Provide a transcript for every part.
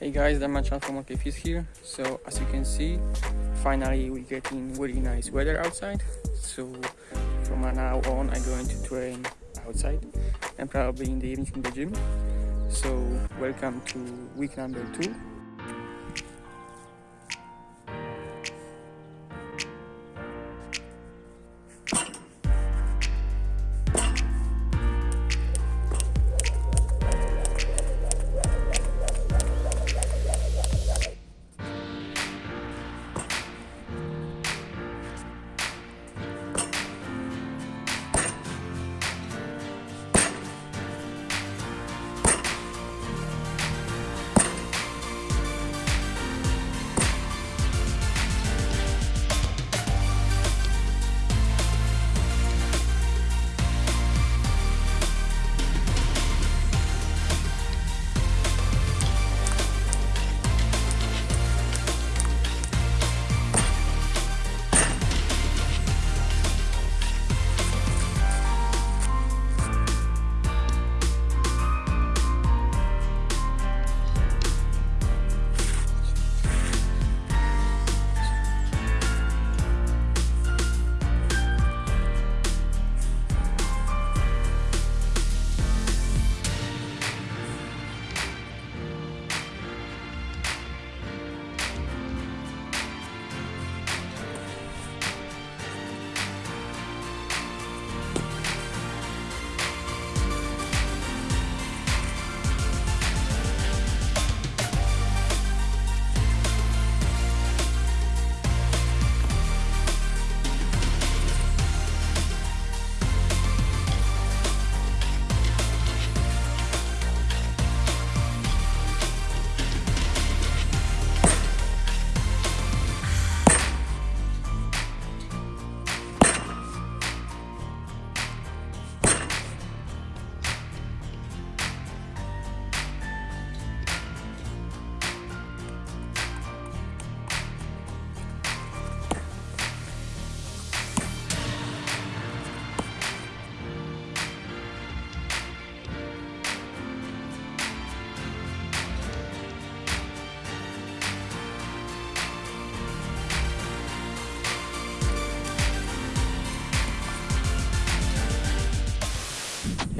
Hey guys, Damian from OKFIS here. So as you can see, finally we're getting really nice weather outside. So from now on I'm going to train outside and probably in the evening in the gym. So welcome to week number two.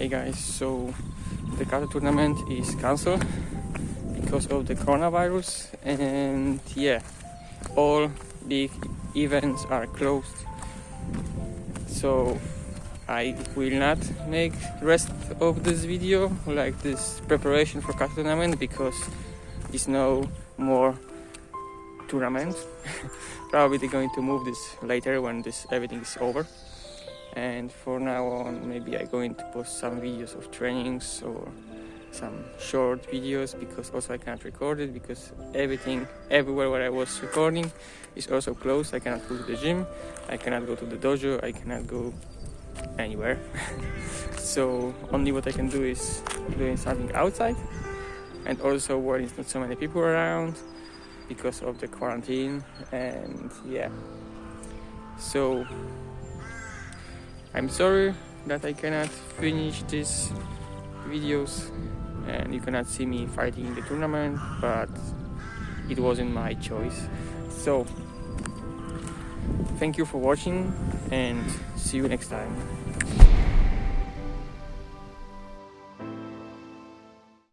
Hey guys, so the kata tournament is cancelled because of the coronavirus and yeah, all big events are closed. So I will not make rest of this video like this preparation for kata tournament because it's no more tournament. Probably they're going to move this later when this everything is over and for now on maybe I'm going to post some videos of trainings or some short videos because also I can't record it because everything everywhere where I was recording is also closed. I cannot go to the gym. I cannot go to the dojo. I cannot go anywhere. So only what I can do is doing something outside. And also where not so many people around because of the quarantine. And yeah. So I'm sorry that I cannot finish these videos and you cannot see me fighting in the tournament but it wasn't my choice. So thank you for watching and see you next time